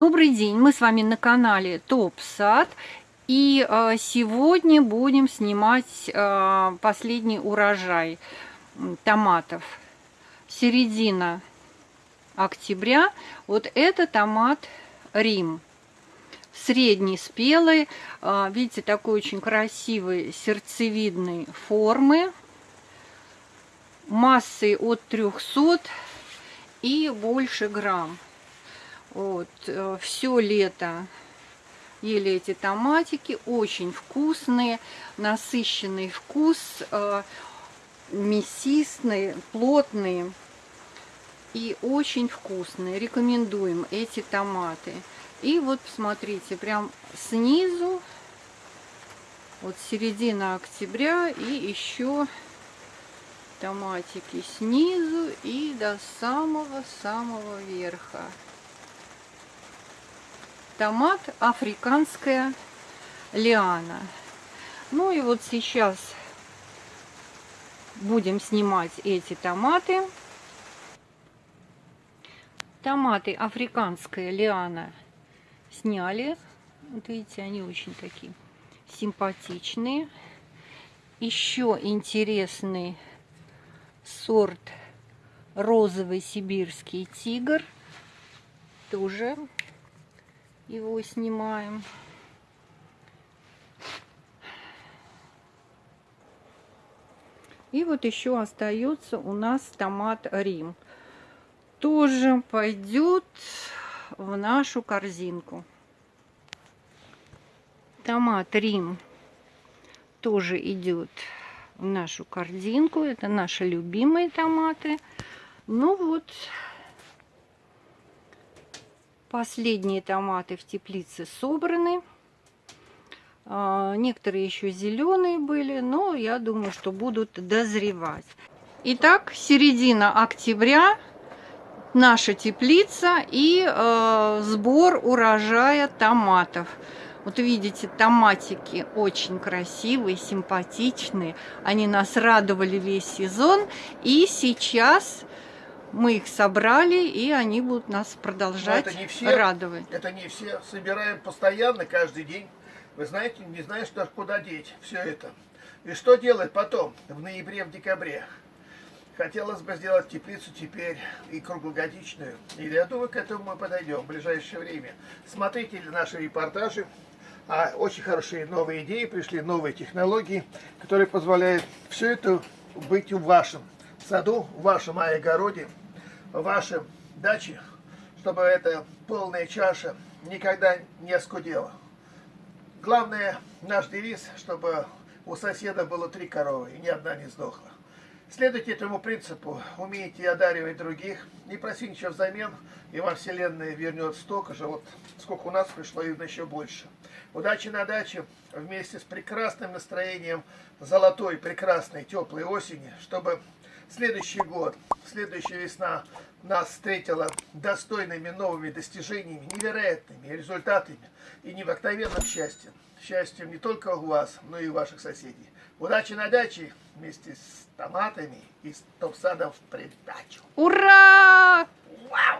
Добрый день, мы с вами на канале Топ Сад и э, сегодня будем снимать э, последний урожай томатов. Середина октября. Вот это томат Рим. Средний спелый, э, видите, такой очень красивой сердцевидной формы. Массой от 300 и больше грамм. Вот, э, все лето ели эти томатики, очень вкусные, насыщенный вкус, э, мясистый, плотный и очень вкусные. Рекомендуем эти томаты. И вот посмотрите, прям снизу, вот середина октября и еще томатики снизу и до самого-самого верха томат африканская лиана. Ну и вот сейчас будем снимать эти томаты. Томаты африканская лиана сняли. Вот видите, они очень такие симпатичные. Еще интересный сорт розовый сибирский тигр. Тоже его снимаем. И вот еще остается у нас томат Рим. Тоже пойдет в нашу корзинку. Томат Рим тоже идет в нашу корзинку. Это наши любимые томаты. Ну вот, Последние томаты в теплице собраны. А, некоторые еще зеленые были, но я думаю, что будут дозревать. Итак, середина октября, наша теплица и э, сбор урожая томатов. Вот видите, томатики очень красивые, симпатичные. Они нас радовали весь сезон. И сейчас мы их собрали, и они будут нас продолжать это не все, радовать. Это не все. Собираем постоянно, каждый день. Вы знаете, не знаешь, даже куда деть все это. И что делать потом, в ноябре, в декабре? Хотелось бы сделать теплицу теперь и круглогодичную. И я думаю, к этому мы подойдем в ближайшее время. Смотрите наши репортажи. А очень хорошие новые идеи пришли, новые технологии, которые позволяют все это быть в вашем саду, в вашем огороде в вашем даче, чтобы эта полная чаша никогда не оскудела. Главное, наш девиз, чтобы у соседа было три коровы, и ни одна не сдохла. Следуйте этому принципу, умейте одаривать других, не проси ничего взамен, и вам Вселенная вернет столько же, вот сколько у нас пришло, и еще больше. Удачи на даче, вместе с прекрасным настроением золотой, прекрасной, теплой осени, чтобы следующий год, следующая весна нас встретила достойными новыми достижениями, невероятными результатами и необыкновенным счастьем. Счастьем не только у вас, но и у ваших соседей. Удачи на даче вместе с томатами и с топ-садом в придачу. Ура! Вау!